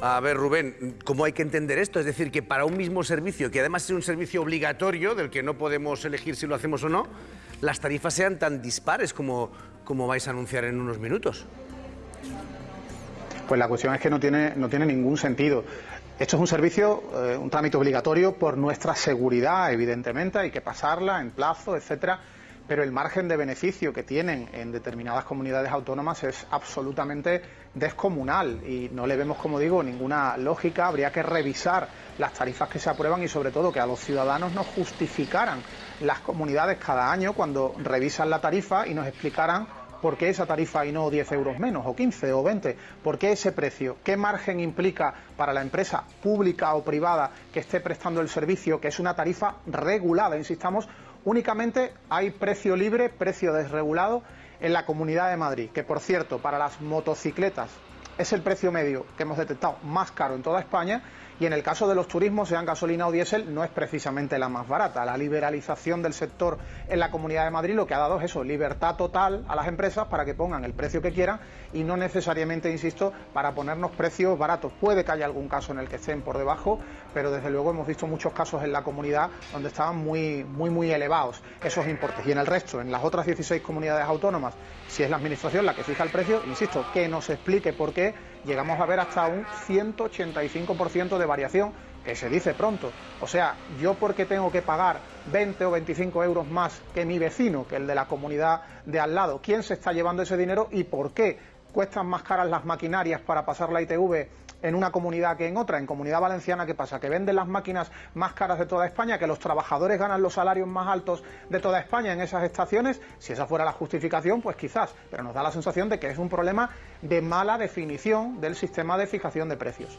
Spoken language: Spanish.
A ver, Rubén, ¿cómo hay que entender esto? Es decir, que para un mismo servicio, que además es un servicio obligatorio, del que no podemos elegir si lo hacemos o no, las tarifas sean tan dispares como, como vais a anunciar en unos minutos. Pues la cuestión es que no tiene, no tiene ningún sentido. Esto es un servicio, eh, un trámite obligatorio por nuestra seguridad, evidentemente, hay que pasarla en plazo, etcétera, pero el margen de beneficio que tienen en determinadas comunidades autónomas es absolutamente descomunal y no le vemos, como digo, ninguna lógica. Habría que revisar las tarifas que se aprueban y, sobre todo, que a los ciudadanos nos justificaran las comunidades cada año cuando revisan la tarifa y nos explicaran ¿Por qué esa tarifa y no 10 euros menos, o 15 o 20? ¿Por qué ese precio? ¿Qué margen implica para la empresa pública o privada que esté prestando el servicio, que es una tarifa regulada? Insistamos, únicamente hay precio libre, precio desregulado en la Comunidad de Madrid, que por cierto, para las motocicletas es el precio medio que hemos detectado más caro en toda España y en el caso de los turismos, sean gasolina o diésel, no es precisamente la más barata. La liberalización del sector en la Comunidad de Madrid lo que ha dado es eso, libertad total a las empresas para que pongan el precio que quieran y no necesariamente, insisto, para ponernos precios baratos. Puede que haya algún caso en el que estén por debajo, pero desde luego hemos visto muchos casos en la comunidad donde estaban muy, muy, muy elevados esos importes. Y en el resto, en las otras 16 comunidades autónomas, si es la Administración la que fija el precio, insisto, que nos explique por qué llegamos a ver hasta un 185% de variación, que se dice pronto. O sea, yo porque tengo que pagar 20 o 25 euros más que mi vecino, que el de la comunidad de al lado, ¿quién se está llevando ese dinero y por qué cuestan más caras las maquinarias para pasar la ITV en una comunidad que en otra. En Comunidad Valenciana, ¿qué pasa? Que venden las máquinas más caras de toda España, que los trabajadores ganan los salarios más altos de toda España en esas estaciones. Si esa fuera la justificación, pues quizás, pero nos da la sensación de que es un problema de mala definición del sistema de fijación de precios.